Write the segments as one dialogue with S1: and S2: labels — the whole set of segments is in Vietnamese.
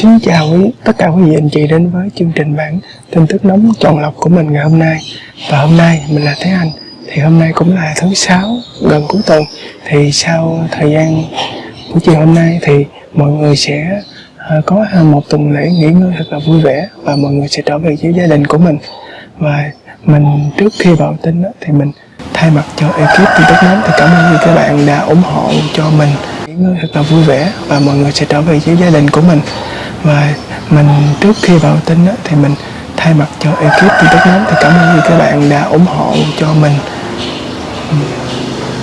S1: Xin chào quý, tất cả quý vị anh chị đến với chương trình bản tin tức nóng chọn lọc của mình ngày hôm nay. Và hôm nay mình là Thế Anh. Thì hôm nay cũng là thứ sáu gần cuối tuần. Thì sau thời gian buổi chiều hôm nay thì mọi người sẽ ờ, có ờ, một tuần lễ nghỉ ngơi thật là vui vẻ Và mọi người sẽ trở về với gia đình của mình. Và mình trước khi vào tin thì mình thay mặt cho ekip tin tức nóng thì cảm ơn các bạn đã ủng hộ cho mình. Nghỉ ngơi thật là vui vẻ và mọi người sẽ trở về với gia đình của mình và mình trước khi vào tin á, thì mình thay mặt cho ekip tin tức nóng thì cảm ơn các bạn đã ủng hộ cho mình. Ừ.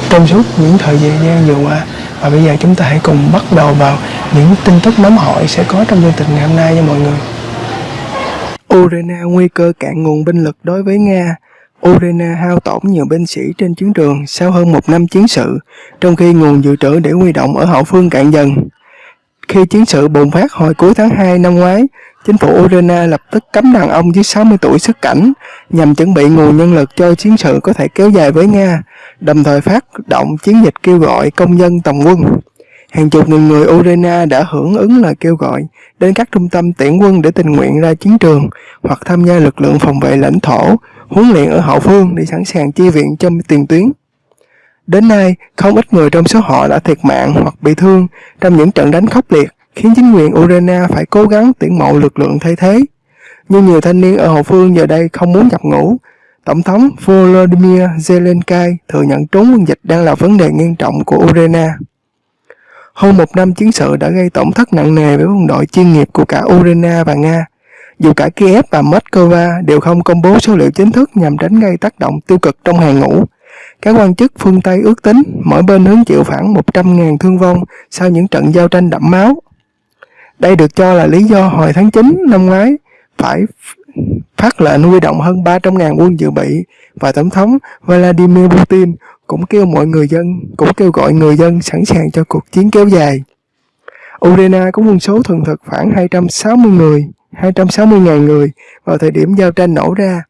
S1: Trong suốt những thời gian vừa qua và bây giờ chúng ta hãy cùng bắt đầu vào những tin tức nóng hổi sẽ có trong chương trình ngày hôm nay nha mọi người. Ukraine nguy cơ cạn nguồn binh lực đối với Nga. Ukraine hao tổn nhiều binh sĩ trên chiến trường sau hơn một năm chiến sự, trong khi nguồn dự trữ để huy động ở hậu phương cạn dần. Khi chiến sự bùng phát hồi cuối tháng 2 năm ngoái, chính phủ Ukraine lập tức cấm đàn ông dưới 60 tuổi xuất cảnh nhằm chuẩn bị nguồn nhân lực cho chiến sự có thể kéo dài với Nga, đồng thời phát động chiến dịch kêu gọi công dân tòng quân. Hàng chục nghìn người Ukraine đã hưởng ứng lời kêu gọi đến các trung tâm tuyển quân để tình nguyện ra chiến trường hoặc tham gia lực lượng phòng vệ lãnh thổ, huấn luyện ở hậu phương để sẵn sàng chi viện cho tiền tuyến. Đến nay, không ít người trong số họ đã thiệt mạng hoặc bị thương trong những trận đánh khốc liệt, khiến chính quyền Ukraine phải cố gắng tuyển mộ lực lượng thay thế. Nhưng nhiều thanh niên ở hậu phương giờ đây không muốn nhập ngũ. Tổng thống Volodymyr Zelensky thừa nhận trốn quân dịch đang là vấn đề nghiêm trọng của Ukraine. Hơn một năm chiến sự đã gây tổn thất nặng nề với quân đội chuyên nghiệp của cả Ukraine và Nga. Dù cả Kiev và Moscow đều không công bố số liệu chính thức nhằm tránh gây tác động tiêu cực trong hàng ngũ, các quan chức phương Tây ước tính mỗi bên hứng chịu khoảng 100.000 thương vong sau những trận giao tranh đẫm máu. Đây được cho là lý do hồi tháng 9 năm ngoái phải phát lệnh huy động hơn 300.000 quân dự bị và Tổng thống Vladimir Putin cũng kêu mọi người dân cũng kêu gọi người dân sẵn sàng cho cuộc chiến kéo dài. Ukraine có quân số thường thực khoảng 260 người, 260.000 người vào thời điểm giao tranh nổ ra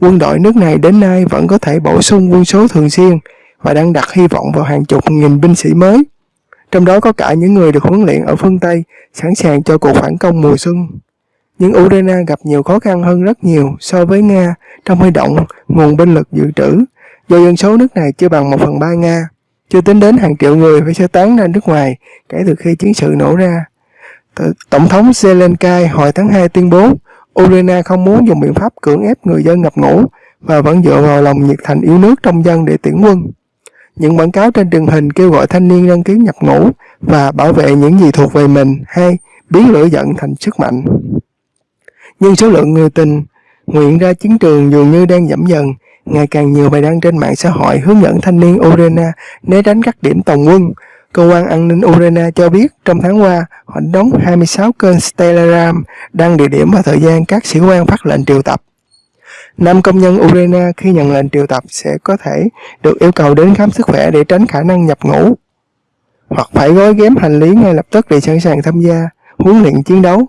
S1: quân đội nước này đến nay vẫn có thể bổ sung quân số thường xuyên và đang đặt hy vọng vào hàng chục nghìn binh sĩ mới. Trong đó có cả những người được huấn luyện ở phương Tây sẵn sàng cho cuộc phản công mùa xuân. Nhưng Ukraine gặp nhiều khó khăn hơn rất nhiều so với Nga trong huy động nguồn binh lực dự trữ do dân số nước này chưa bằng 1 phần 3 Nga, chưa tính đến hàng triệu người phải sơ tán ra nước ngoài kể từ khi chiến sự nổ ra. Tổng thống Zelensky hồi tháng 2 tuyên bố Ukraine không muốn dùng biện pháp cưỡng ép người dân nhập ngũ và vẫn dựa vào lòng nhiệt thành yêu nước trong dân để tuyển quân. Những quảng cáo trên truyền hình kêu gọi thanh niên đăng ký nhập ngũ và bảo vệ những gì thuộc về mình hay biến lửa giận thành sức mạnh. Nhưng số lượng người tình nguyện ra chiến trường dường như đang giảm dần. Ngày càng nhiều bài đăng trên mạng xã hội hướng dẫn thanh niên Ukraine né tránh các điểm tòng quân Cơ quan an ninh Ukraine cho biết trong tháng qua, họ đóng 26 kênh Telegram đăng địa điểm và thời gian các sĩ quan phát lệnh triệu tập. Năm công nhân Ukraine khi nhận lệnh triệu tập sẽ có thể được yêu cầu đến khám sức khỏe để tránh khả năng nhập ngũ, hoặc phải gói ghém hành lý ngay lập tức để sẵn sàng tham gia huấn luyện chiến đấu.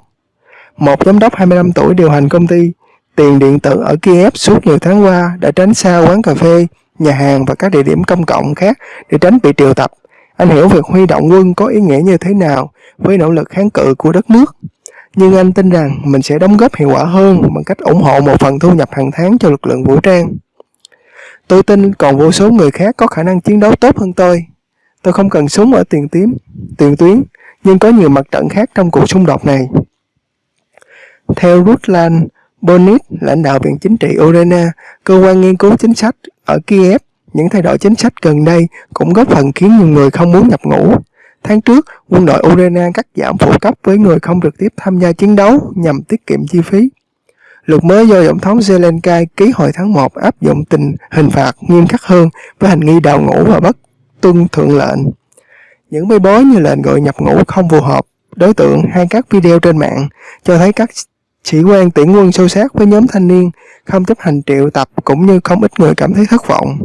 S1: Một giám đốc 25 tuổi điều hành công ty tiền điện tử ở Kiev suốt nhiều tháng qua đã tránh xa quán cà phê, nhà hàng và các địa điểm công cộng khác để tránh bị triệu tập anh hiểu việc huy động quân có ý nghĩa như thế nào với nỗ lực kháng cự của đất nước. Nhưng anh tin rằng mình sẽ đóng góp hiệu quả hơn bằng cách ủng hộ một phần thu nhập hàng tháng cho lực lượng vũ trang. Tôi tin còn vô số người khác có khả năng chiến đấu tốt hơn tôi. Tôi không cần súng ở tiền tím, tiền tuyến, nhưng có nhiều mặt trận khác trong cuộc xung đột này. Theo Ruslan Bonit, lãnh đạo Viện Chính trị Urena, cơ quan nghiên cứu chính sách ở Kiev, những thay đổi chính sách gần đây cũng góp phần khiến nhiều người không muốn nhập ngũ. Tháng trước, quân đội Ukraine cắt giảm phụ cấp với người không trực tiếp tham gia chiến đấu nhằm tiết kiệm chi phí. Luật mới do Tổng thống Zelensky ký hồi tháng 1 áp dụng tình hình phạt nghiêm khắc hơn với hành nghi đào ngũ và bất tuân thượng lệnh. Những bê bối như lệnh gọi nhập ngũ không phù hợp, đối tượng hay các video trên mạng cho thấy các sĩ quan tuyển quân sâu sát với nhóm thanh niên không chấp hành triệu tập cũng như không ít người cảm thấy thất vọng.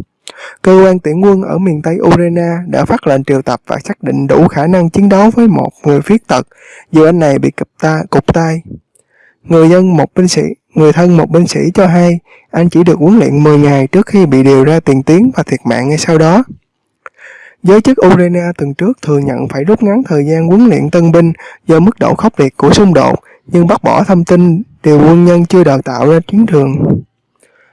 S1: Cơ quan tuyển quân ở miền Tây Urena đã phát lệnh triệu tập và xác định đủ khả năng chiến đấu với một người khuyết tật dù anh này bị cụp ta, cụp tay. Người dân một binh sĩ, người thân một binh sĩ cho hay anh chỉ được huấn luyện 10 ngày trước khi bị điều ra tiền tuyến và thiệt mạng ngay sau đó. Giới chức Urena tuần trước thừa nhận phải rút ngắn thời gian huấn luyện tân binh do mức độ khốc liệt của xung đột, nhưng bác bỏ thông tin điều quân nhân chưa đào tạo ra chiến trường.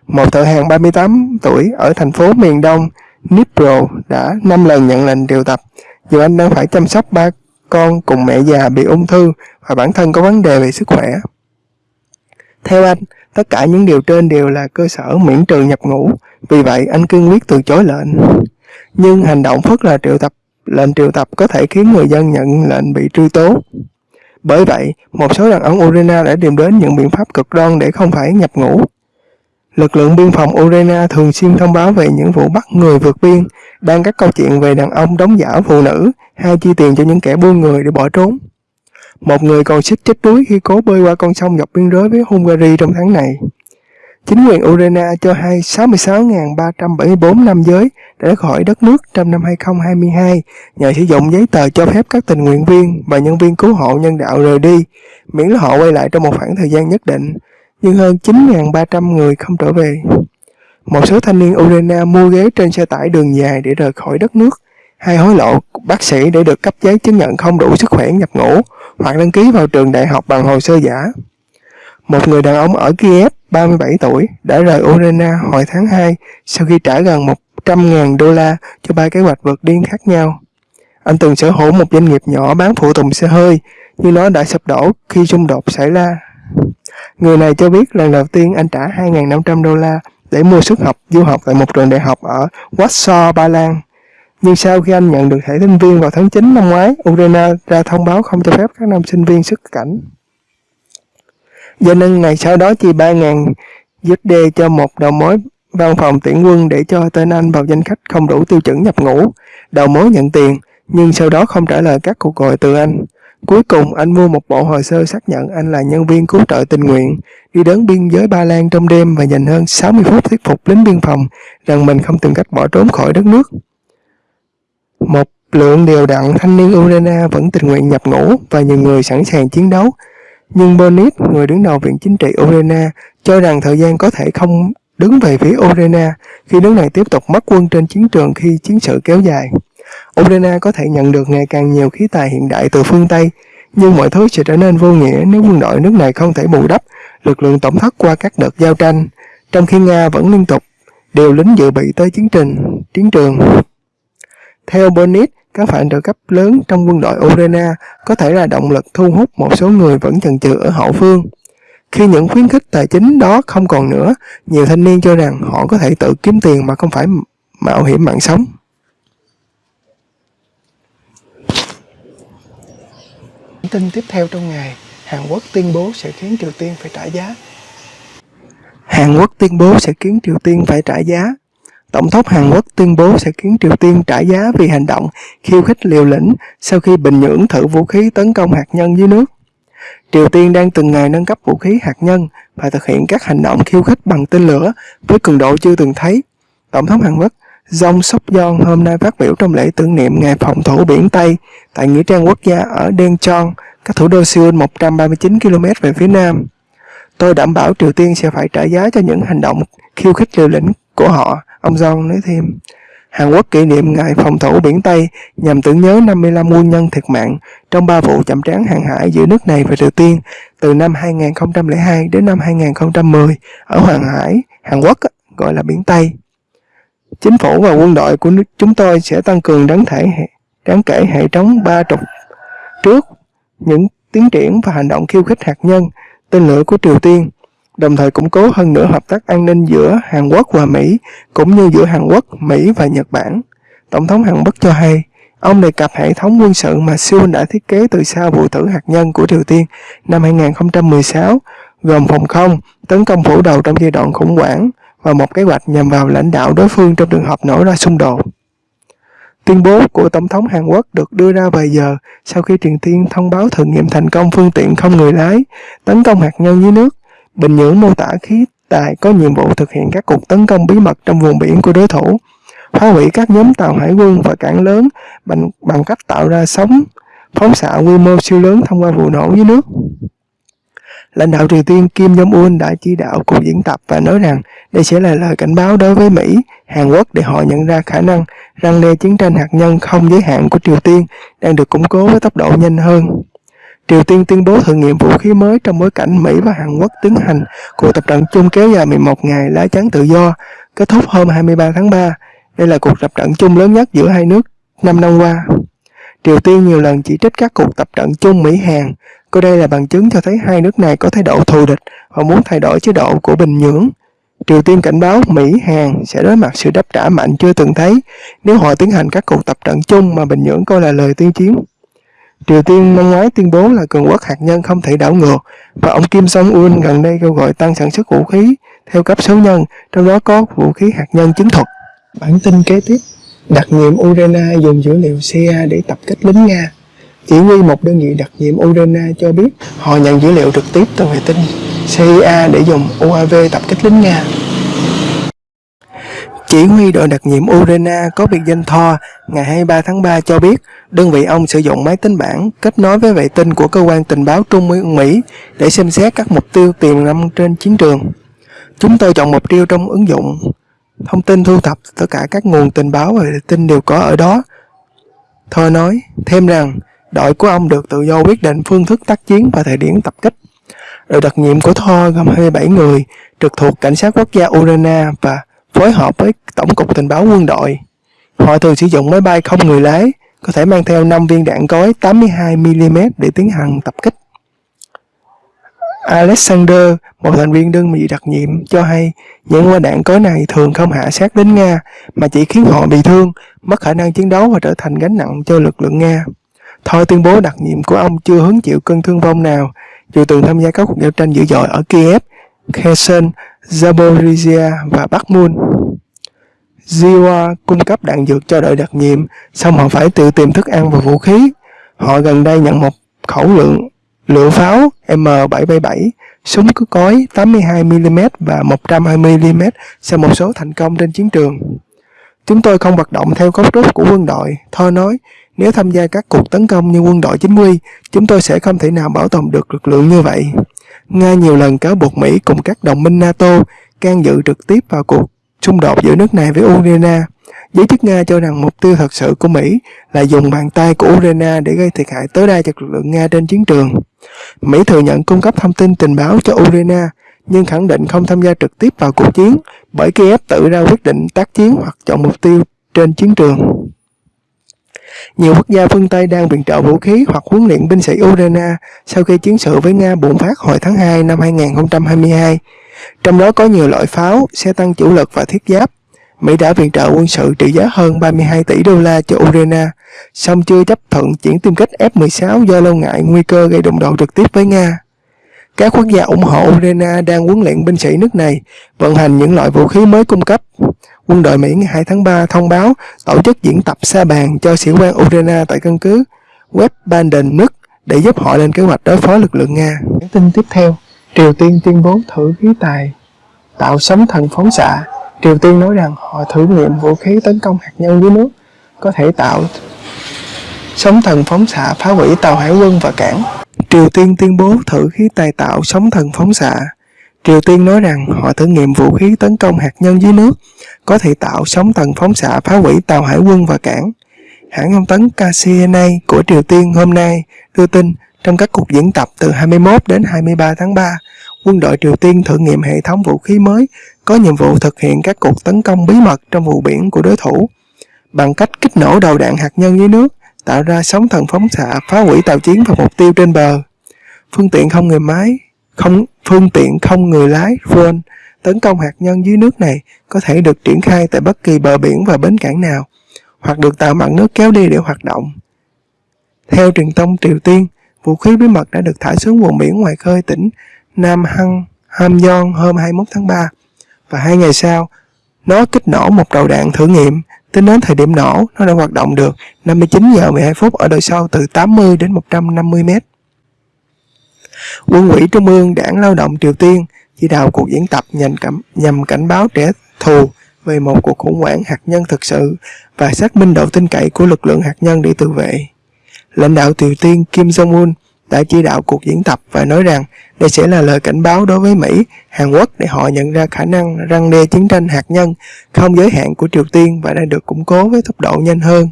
S1: Một thợ hàng 38 tuổi ở thành phố miền đông Nipro đã 5 lần nhận lệnh triệu tập, dù anh đang phải chăm sóc ba con cùng mẹ già bị ung thư và bản thân có vấn đề về sức khỏe. Theo anh, tất cả những điều trên đều là cơ sở miễn trừ nhập ngũ, vì vậy anh cương quyết từ chối lệnh. Nhưng hành động phớt là triệu tập lệnh triệu tập có thể khiến người dân nhận lệnh bị truy tố. Bởi vậy, một số đàn ông Urina đã tìm đến những biện pháp cực đoan để không phải nhập ngũ. Lực lượng biên phòng Urena thường xuyên thông báo về những vụ bắt người vượt biên, đăng các câu chuyện về đàn ông đóng giả phụ nữ hay chi tiền cho những kẻ buôn người để bỏ trốn. Một người còn xích chết đuối khi cố bơi qua con sông dọc biên giới với Hungary trong tháng này. Chính quyền Urena cho hay 66.374 nam giới đã khỏi đất nước trong năm 2022 nhờ sử dụng giấy tờ cho phép các tình nguyện viên và nhân viên cứu hộ nhân đạo rời đi, miễn là họ quay lại trong một khoảng thời gian nhất định, nhưng hơn 9.300 người không trở về. Một số thanh niên Ukraine mua ghế trên xe tải đường dài để rời khỏi đất nước, hay hối lộ bác sĩ để được cấp giấy chứng nhận không đủ sức khỏe nhập ngũ, hoặc đăng ký vào trường đại học bằng hồ sơ giả. Một người đàn ông ở Kiev, 37 tuổi, đã rời Ukraine hồi tháng 2 sau khi trả gần 100.000 đô la cho ba kế hoạch vượt điên khác nhau. Anh từng sở hữu một doanh nghiệp nhỏ bán phụ tùng xe hơi, nhưng nó đã sụp đổ khi xung đột xảy ra. Người này cho biết lần đầu tiên anh trả 2.500 đô la để mua suất học du học tại một trường đại học ở Warsaw, Ba Lan. Nhưng sau khi anh nhận được thẻ sinh viên vào tháng 9 năm ngoái, Ukraine ra thông báo không cho phép các nam sinh viên xuất cảnh. Do nên ngày sau đó chi 3.000 USD cho một đầu mối văn phòng tuyển quân để cho tên anh vào danh sách không đủ tiêu chuẩn nhập ngũ. Đầu mối nhận tiền, nhưng sau đó không trả lời các cuộc gọi từ anh. Cuối cùng, anh mua một bộ hồ sơ xác nhận anh là nhân viên cứu trợ tình nguyện, đi đến biên giới Ba Lan trong đêm và dành hơn 60 phút thuyết phục lính biên phòng rằng mình không tìm cách bỏ trốn khỏi đất nước. Một lượng đều đặn thanh niên Ukraine vẫn tình nguyện nhập ngũ và nhiều người sẵn sàng chiến đấu. Nhưng Bonit, người đứng đầu Viện Chính trị Ukraine, cho rằng thời gian có thể không đứng về phía Ukraine khi nước này tiếp tục mất quân trên chiến trường khi chiến sự kéo dài. Ukraine có thể nhận được ngày càng nhiều khí tài hiện đại từ phương Tây, nhưng mọi thứ sẽ trở nên vô nghĩa nếu quân đội nước này không thể bù đắp lực lượng tổng thất qua các đợt giao tranh, trong khi Nga vẫn liên tục điều lính dự bị tới chiến trình, chiến trường. Theo Bonnet, các phản trợ cấp lớn trong quân đội Ukraine có thể là động lực thu hút một số người vẫn chần chừ ở hậu phương. Khi những khuyến khích tài chính đó không còn nữa, nhiều thanh niên cho rằng họ có thể tự kiếm tiền mà không phải mạo hiểm mạng sống. Tin tiếp theo trong ngày, Hàn Quốc tuyên bố sẽ khiến Triều Tiên phải trả giá. Hàn Quốc tuyên bố sẽ khiến Triều Tiên phải trả giá. Tổng thống Hàn Quốc tuyên bố sẽ khiến Triều Tiên trả giá vì hành động khiêu khích liều lĩnh sau khi Bình Nhưỡng thử vũ khí tấn công hạt nhân dưới nước. Triều Tiên đang từng ngày nâng cấp vũ khí hạt nhân và thực hiện các hành động khiêu khích bằng tên lửa với cường độ chưa từng thấy. Tổng thống Hàn Quốc Dòng Sóc Giòn hôm nay phát biểu trong lễ tưởng niệm ngày phòng thủ biển Tây tại Nghĩa trang quốc gia ở Daejeon, cách thủ đô Seoul 139 km về phía nam. Tôi đảm bảo Triều Tiên sẽ phải trả giá cho những hành động khiêu khích liều lĩnh của họ, ông Jong nói thêm. Hàn Quốc kỷ niệm ngày phòng thủ biển Tây nhằm tưởng nhớ 55 quân nhân thiệt mạng trong ba vụ chậm trán hàng hải giữa nước này và Triều Tiên từ năm 2002 đến năm 2010 ở Hoàng Hải, Hàn Quốc gọi là biển Tây. Chính phủ và quân đội của chúng tôi sẽ tăng cường đáng thể đáng kể hệ thống ba trục trước những tiến triển và hành động khiêu khích hạt nhân, tên lửa của Triều Tiên, đồng thời củng cố hơn nữa hợp tác an ninh giữa Hàn Quốc và Mỹ, cũng như giữa Hàn Quốc, Mỹ và Nhật Bản. Tổng thống Hàn Quốc cho hay, ông đề cập hệ thống quân sự mà Seoul đã thiết kế từ sau vụ thử hạt nhân của Triều Tiên năm 2016, gồm phòng không, tấn công phủ đầu trong giai đoạn khủng hoảng, và một kế hoạch nhằm vào lãnh đạo đối phương trong trường hợp nổ ra xung đột. Tuyên bố của Tổng thống Hàn Quốc được đưa ra vài giờ sau khi Triều Tiên thông báo thử nghiệm thành công phương tiện không người lái tấn công hạt nhân dưới nước. Bình Nhưỡng mô tả khí tài có nhiệm vụ thực hiện các cuộc tấn công bí mật trong vùng biển của đối thủ, phá hủy các nhóm tàu hải quân và cảng lớn bằng, bằng cách tạo ra sóng phóng xạ quy mô siêu lớn thông qua vụ nổ dưới nước lãnh đạo Triều Tiên Kim Jong-un đã chỉ đạo cuộc diễn tập và nói rằng đây sẽ là lời cảnh báo đối với Mỹ, Hàn Quốc để họ nhận ra khả năng răng đe chiến tranh hạt nhân không giới hạn của Triều Tiên đang được củng cố với tốc độ nhanh hơn. Triều Tiên tuyên bố thử nghiệm vũ khí mới trong bối cảnh Mỹ và Hàn Quốc tiến hành cuộc tập trận chung kéo dài 11 ngày lá chắn tự do, kết thúc hôm 23 tháng 3. Đây là cuộc tập trận chung lớn nhất giữa hai nước 5 năm qua. Triều Tiên nhiều lần chỉ trích các cuộc tập trận chung Mỹ-Hàn, coi đây là bằng chứng cho thấy hai nước này có thái độ thù địch và muốn thay đổi chế độ của Bình Nhưỡng. Triều Tiên cảnh báo Mỹ, Hàn sẽ đối mặt sự đáp trả mạnh chưa từng thấy nếu họ tiến hành các cuộc tập trận chung mà Bình Nhưỡng coi là lời tuyên chiến. Triều Tiên năm ngoái tuyên bố là cường quốc hạt nhân không thể đảo ngược và ông Kim Jong-un gần đây kêu gọi tăng sản xuất vũ khí theo cấp số nhân, trong đó có vũ khí hạt nhân chiến thuật. Bản tin kế tiếp Đặc nhiệm Ukraine dùng dữ liệu CIA để tập kích lính Nga. Chỉ huy một đơn vị đặc nhiệm Urena cho biết họ nhận dữ liệu trực tiếp từ vệ tinh CIA để dùng UAV tập kích lính Nga. Chỉ huy đội đặc nhiệm Urena có biệt danh Thor ngày 23 tháng 3 cho biết đơn vị ông sử dụng máy tính bảng kết nối với vệ tinh của cơ quan tình báo Trung ương Mỹ để xem xét các mục tiêu tiềm năng trên chiến trường. Chúng tôi chọn mục tiêu trong ứng dụng Thông tin thu thập tất cả các nguồn tình báo và vệ tinh đều có ở đó. Thor nói thêm rằng đội của ông được tự do quyết định phương thức tác chiến và thời điểm tập kích. Đội đặc nhiệm của Thor gồm 27 người trực thuộc Cảnh sát Quốc gia Urana và phối hợp với Tổng cục Tình báo quân đội. Họ thường sử dụng máy bay không người lái, có thể mang theo 5 viên đạn cối 82mm để tiến hành tập kích. Alexander, một thành viên đơn vị đặc nhiệm, cho hay những quả đạn cối này thường không hạ sát đến Nga mà chỉ khiến họ bị thương, mất khả năng chiến đấu và trở thành gánh nặng cho lực lượng Nga. Thôi tuyên bố đặc nhiệm của ông chưa hứng chịu cơn thương vong nào, dù từng tham gia các cuộc giao tranh dữ dội ở Kiev, Kherson, Zaporizhia và Bakhmut. Ziwa cung cấp đạn dược cho đội đặc nhiệm, xong họ phải tự tìm thức ăn và vũ khí. Họ gần đây nhận một khẩu lượng lựu pháo M777, súng cứ cối 82mm và 120mm sau một số thành công trên chiến trường. Chúng tôi không hoạt động theo cấu trúc của quân đội, Thơ nói, nếu tham gia các cuộc tấn công như quân đội chính quy, chúng tôi sẽ không thể nào bảo tồn được lực lượng như vậy. Nga nhiều lần cáo buộc Mỹ cùng các đồng minh NATO can dự trực tiếp vào cuộc xung đột giữa nước này với Ukraine. Giới chức Nga cho rằng mục tiêu thật sự của Mỹ là dùng bàn tay của Ukraine để gây thiệt hại tối đa cho lực lượng Nga trên chiến trường. Mỹ thừa nhận cung cấp thông tin tình báo cho Ukraine, nhưng khẳng định không tham gia trực tiếp vào cuộc chiến bởi Kiev tự ra quyết định tác chiến hoặc chọn mục tiêu trên chiến trường. Nhiều quốc gia phương Tây đang viện trợ vũ khí hoặc huấn luyện binh sĩ Ukraine sau khi chiến sự với Nga bùng phát hồi tháng 2 năm 2022. Trong đó có nhiều loại pháo, xe tăng chủ lực và thiết giáp. Mỹ đã viện trợ quân sự trị giá hơn 32 tỷ đô la cho Ukraine, song chưa chấp thuận chuyển tiêm kích F-16 do lo ngại nguy cơ gây đụng độ trực tiếp với Nga. Các quốc gia ủng hộ Ukraine đang huấn luyện binh sĩ nước này vận hành những loại vũ khí mới cung cấp. Quân đội Mỹ ngày 2 tháng 3 thông báo tổ chức diễn tập sa bàn cho sĩ quan Ukraine tại căn cứ West Banden nước để giúp họ lên kế hoạch đối phó lực lượng Nga. Tin tiếp theo, Triều Tiên tuyên bố thử khí tài tạo sóng thần phóng xạ. Triều Tiên nói rằng họ thử nghiệm vũ khí tấn công hạt nhân dưới nước có thể tạo sóng thần phóng xạ phá hủy tàu hải quân và cảng. Triều Tiên tuyên bố thử khí tài tạo sóng thần phóng xạ. Triều Tiên nói rằng họ thử nghiệm vũ khí tấn công hạt nhân dưới nước có thể tạo sóng thần phóng xạ phá hủy tàu hải quân và cảng. Hãng thông tấn KCNA của Triều Tiên hôm nay đưa tin trong các cuộc diễn tập từ 21 đến 23 tháng 3, quân đội Triều Tiên thử nghiệm hệ thống vũ khí mới có nhiệm vụ thực hiện các cuộc tấn công bí mật trong vùng biển của đối thủ bằng cách kích nổ đầu đạn hạt nhân dưới nước, tạo ra sóng thần phóng xạ phá hủy tàu chiến và mục tiêu trên bờ. Phương tiện không người máy, không phương tiện không người lái drone tấn công hạt nhân dưới nước này có thể được triển khai tại bất kỳ bờ biển và bến cảng nào, hoặc được tàu mặt nước kéo đi để hoạt động. Theo truyền thông Triều Tiên, vũ khí bí mật đã được thả xuống vùng biển ngoài khơi tỉnh Nam Hăng, Hamyong hôm 21 tháng 3 và hai ngày sau, nó kích nổ một đầu đạn thử nghiệm. Tính đến thời điểm nổ, nó đã hoạt động được 59 giờ 12 phút ở độ sâu từ 80 đến 150 mét. Quân ủy Trung ương Đảng Lao động Triều Tiên chỉ đạo cuộc diễn tập nhằm, cảnh, nhằm cảnh báo trẻ thù về một cuộc khủng hoảng hạt nhân thực sự và xác minh độ tin cậy của lực lượng hạt nhân để tự vệ. Lãnh đạo Triều Tiên Kim Jong-un đã chỉ đạo cuộc diễn tập và nói rằng đây sẽ là lời cảnh báo đối với Mỹ, Hàn Quốc để họ nhận ra khả năng răng đe chiến tranh hạt nhân không giới hạn của Triều Tiên và đang được củng cố với tốc độ nhanh hơn.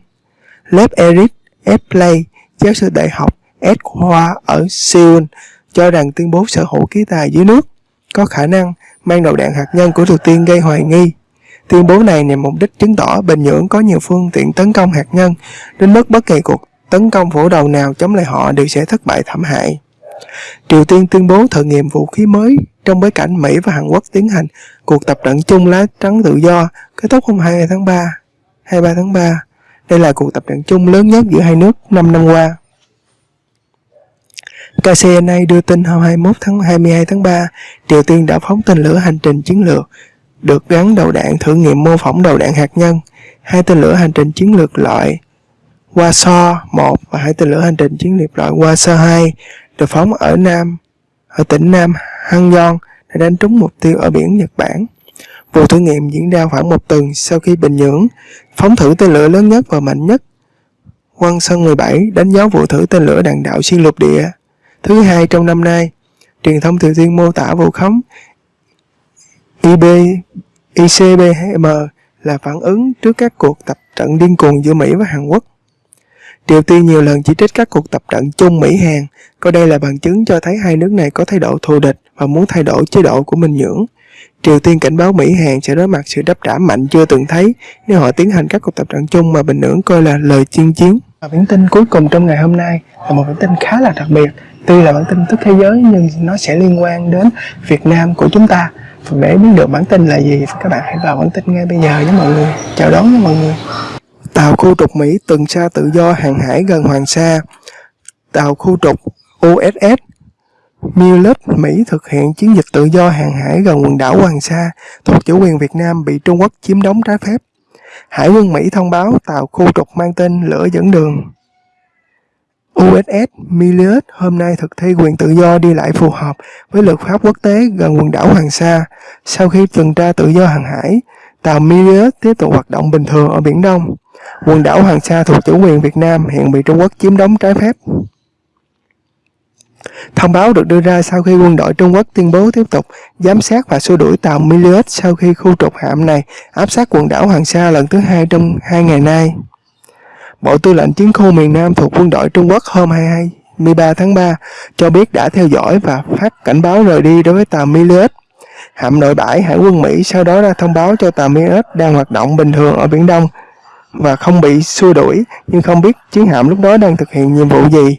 S1: Lớp Eric F. Play, giáo sư đại học S. Khoa ở Seoul, cho rằng tuyên bố sở hữu khí tài dưới nước có khả năng mang đầu đạn hạt nhân của Triều Tiên gây hoài nghi. Tuyên bố này nhằm mục đích chứng tỏ Bình Nhưỡng có nhiều phương tiện tấn công hạt nhân, đến mức bất kỳ cuộc tấn công vũ đầu nào chống lại họ đều sẽ thất bại thảm hại. Triều Tiên tuyên bố thử nghiệm vũ khí mới trong bối cảnh Mỹ và Hàn Quốc tiến hành cuộc tập trận chung lá trắng tự do kết thúc hôm 22 tháng 3. 23 tháng 3. Đây là cuộc tập trận chung lớn nhất giữa hai nước 5 năm qua. KCNA đưa tin hôm 21 tháng 22 tháng 3, Triều Tiên đã phóng tên lửa hành trình chiến lược được gắn đầu đạn thử nghiệm mô phỏng đầu đạn hạt nhân. Hai tên lửa hành trình chiến lược loại Waso-1 và hai tên lửa hành trình chiến lược loại Waso-2 được phóng ở Nam ở tỉnh Nam Hangyeong đã đánh trúng mục tiêu ở biển Nhật Bản. Vụ thử nghiệm diễn ra khoảng một tuần sau khi Bình Nhưỡng phóng thử tên lửa lớn nhất và mạnh nhất. Quân Sơn 17 đánh dấu vụ thử tên lửa đạn đạo xuyên lục địa thứ hai trong năm nay. Truyền thông Triều Tiên mô tả vụ khống IB, ICBM là phản ứng trước các cuộc tập trận điên cuồng giữa Mỹ và Hàn Quốc. Triều Tiên nhiều lần chỉ trích các cuộc tập trận chung Mỹ-Hàn, coi đây là bằng chứng cho thấy hai nước này có thái độ thù địch và muốn thay đổi chế độ của Bình Nhưỡng. Triều Tiên cảnh báo Mỹ-Hàn sẽ đối mặt sự đáp trả mạnh chưa từng thấy nếu họ tiến hành các cuộc tập trận chung mà Bình Nhưỡng coi là lời chiên chiến. Và bản tin cuối cùng trong ngày hôm nay là một bản tin khá là đặc biệt. Tuy là bản tin tức thế giới nhưng nó sẽ liên quan đến Việt Nam của chúng ta. Và để biết được bản tin là gì, các bạn hãy vào bản tin ngay bây giờ nhé mọi người. Chào đón nha mọi người. Tàu khu trục Mỹ tuần tra tự do hàng hải gần Hoàng Sa. Tàu khu trục USS Millet Mỹ thực hiện chiến dịch tự do hàng hải gần quần đảo Hoàng Sa thuộc chủ quyền Việt Nam bị Trung Quốc chiếm đóng trái phép. Hải quân Mỹ thông báo tàu khu trục mang tên lửa dẫn đường. USS Milius hôm nay thực thi quyền tự do đi lại phù hợp với luật pháp quốc tế gần quần đảo Hoàng Sa. Sau khi tuần tra tự do hàng hải, tàu Milius tiếp tục hoạt động bình thường ở Biển Đông. Quần đảo Hoàng Sa thuộc chủ quyền Việt Nam hiện bị Trung Quốc chiếm đóng trái phép. Thông báo được đưa ra sau khi quân đội Trung Quốc tuyên bố tiếp tục giám sát và xua đuổi tàu Milius sau khi khu trục hạm này áp sát quần đảo Hoàng Sa lần thứ hai trong hai ngày nay. Bộ Tư lệnh Chiến khu miền Nam thuộc quân đội Trung Quốc hôm 22 13 tháng 3 cho biết đã theo dõi và phát cảnh báo rời đi đối với tàu Milius. Hạm đội bãi Hải quân Mỹ sau đó ra thông báo cho tàu Milius đang hoạt động bình thường ở Biển Đông và không bị xua đuổi, nhưng không biết chiến hạm lúc đó đang thực hiện nhiệm vụ gì.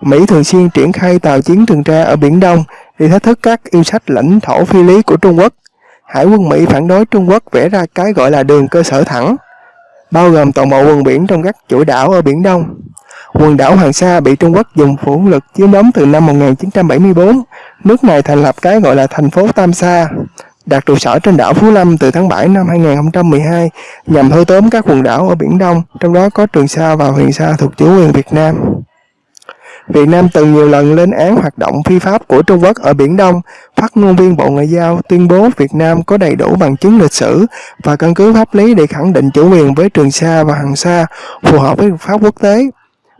S1: Mỹ thường xuyên triển khai tàu chiến tuần tra ở Biển Đông để thách thức các yêu sách lãnh thổ phi lý của Trung Quốc. Hải quân Mỹ phản đối Trung Quốc vẽ ra cái gọi là đường cơ sở thẳng, bao gồm toàn bộ quần biển trong các chuỗi đảo ở Biển Đông. Quần đảo Hoàng Sa bị Trung Quốc dùng vũ lực chiếm đóng từ năm 1974. Nước này thành lập cái gọi là thành phố Tam Sa, đặt trụ sở trên đảo Phú Lâm từ tháng 7 năm 2012 nhằm thâu tóm các quần đảo ở Biển Đông, trong đó có Trường Sa và Huyền Sa thuộc chủ quyền Việt Nam. Việt Nam từng nhiều lần lên án hoạt động phi pháp của Trung Quốc ở Biển Đông. Phát ngôn viên Bộ Ngoại giao tuyên bố Việt Nam có đầy đủ bằng chứng lịch sử và căn cứ pháp lý để khẳng định chủ quyền với Trường Sa và Hoàng Sa phù hợp với luật pháp quốc tế.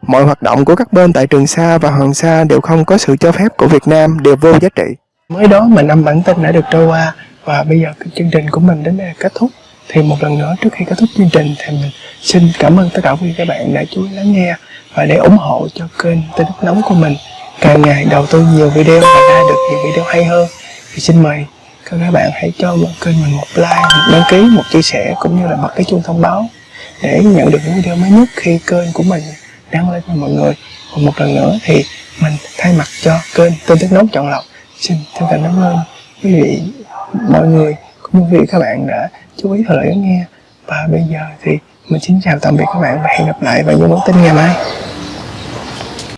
S1: Mọi hoạt động của các bên tại Trường Sa và Hoàng Sa đều không có sự cho phép của Việt Nam, đều vô giá trị. Mới đó mà năm bản tin đã được trôi qua và bây giờ chương trình của mình đến đây là kết thúc thì một lần nữa trước khi kết thúc chương trình thì mình xin cảm ơn tất cả quý vị các bạn đã chú ý lắng nghe và để ủng hộ cho kênh tin tức nóng của mình. Càng ngày đầu tư nhiều video và ra được nhiều video hay hơn. Thì xin mời các bạn hãy cho một kênh mình một like, một đăng ký, một chia sẻ, cũng như là bật cái chuông thông báo để nhận được những video mới nhất khi kênh của mình đăng lên cho mọi người. Và một lần nữa thì mình thay mặt cho kênh tin tức nóng chọn lọc, xin chân thành cảm ơn quý vị, mọi người, cũng như quý vị các bạn đã chú ý theo dõi lắng nghe. Và bây giờ thì mình xin chào tạm biệt các bạn và hẹn gặp lại vào những bản tin ngày mai.